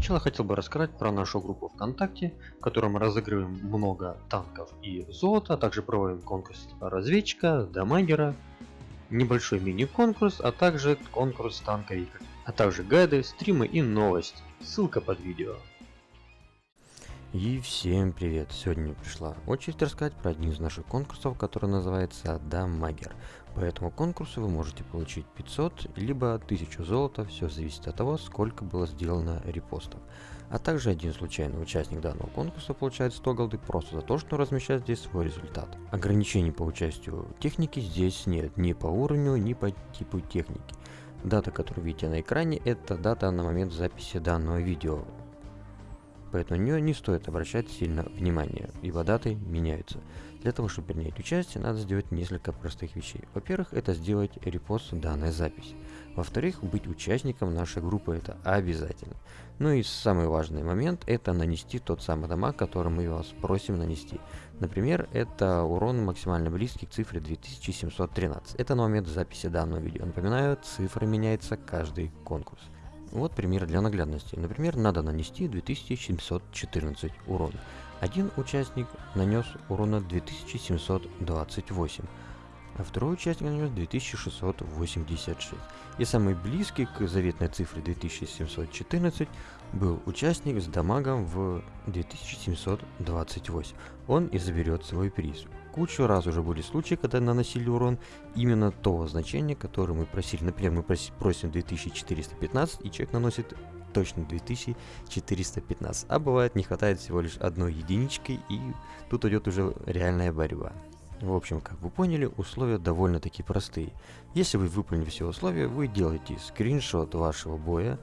начала хотел бы рассказать про нашу группу ВКонтакте, в которой мы разыгрываем много танков и золота, а также проводим конкурс типа разведчика, дамагера, небольшой мини-конкурс, а также конкурс танковика, а также гайды, стримы и новости. Ссылка под видео. И всем привет! Сегодня пришла очередь рассказать про один из наших конкурсов, который называется Дамагер. По этому конкурсу вы можете получить 500 либо 1000 золота, все зависит от того, сколько было сделано репостов. А также один случайный участник данного конкурса получает 100 голды просто за то, что размещает здесь свой результат. Ограничений по участию техники здесь нет, ни по уровню, ни по типу техники. Дата, которую видите на экране, это дата на момент записи данного видео поэтому на нее не стоит обращать сильно внимание, ибо даты меняются. Для того, чтобы принять участие, надо сделать несколько простых вещей. Во-первых, это сделать репост данной записи. Во-вторых, быть участником нашей группы это обязательно. Ну и самый важный момент это нанести тот самый дамаг, который мы вас просим нанести. Например, это урон максимально близкий к цифре 2713. Это на момент записи данного видео. Напоминаю, цифра меняется каждый конкурс. Вот пример для наглядности. Например, надо нанести 2714 урона. Один участник нанес урона 2728, а второй участник нанес 2686. И самый близкий к заветной цифре 2714 был участник с дамагом в 2728. Он и заберет свой приз. Кучу раз уже были случаи, когда наносили урон именно того значения, которое мы просили. Например, мы просим 2415, и человек наносит точно 2415. А бывает не хватает всего лишь одной единички, и тут идет уже реальная борьба. В общем, как вы поняли, условия довольно-таки простые. Если вы выполнили все условия, вы делаете скриншот вашего боя,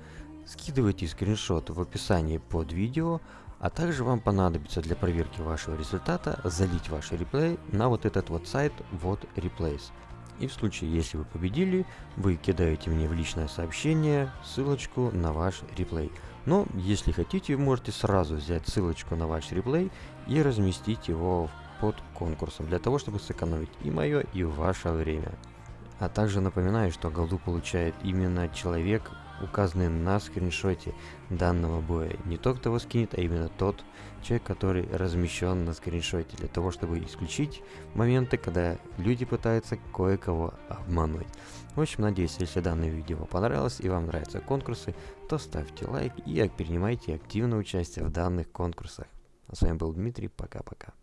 скидываете скриншот в описании под видео, а также вам понадобится для проверки вашего результата залить ваш реплей на вот этот вот сайт вот replays. И в случае, если вы победили, вы кидаете мне в личное сообщение ссылочку на ваш реплей. Но если хотите, можете сразу взять ссылочку на ваш реплей и разместить его под конкурсом, для того, чтобы сэкономить и мое, и ваше время. А также напоминаю, что голду получает именно человек, указанный на скриншоте данного боя. Не тот, кто его скинет, а именно тот человек, который размещен на скриншоте, для того, чтобы исключить моменты, когда люди пытаются кое-кого обмануть. В общем, надеюсь, если данное видео понравилось и вам нравятся конкурсы, то ставьте лайк и принимайте активное участие в данных конкурсах. А с вами был Дмитрий, пока-пока.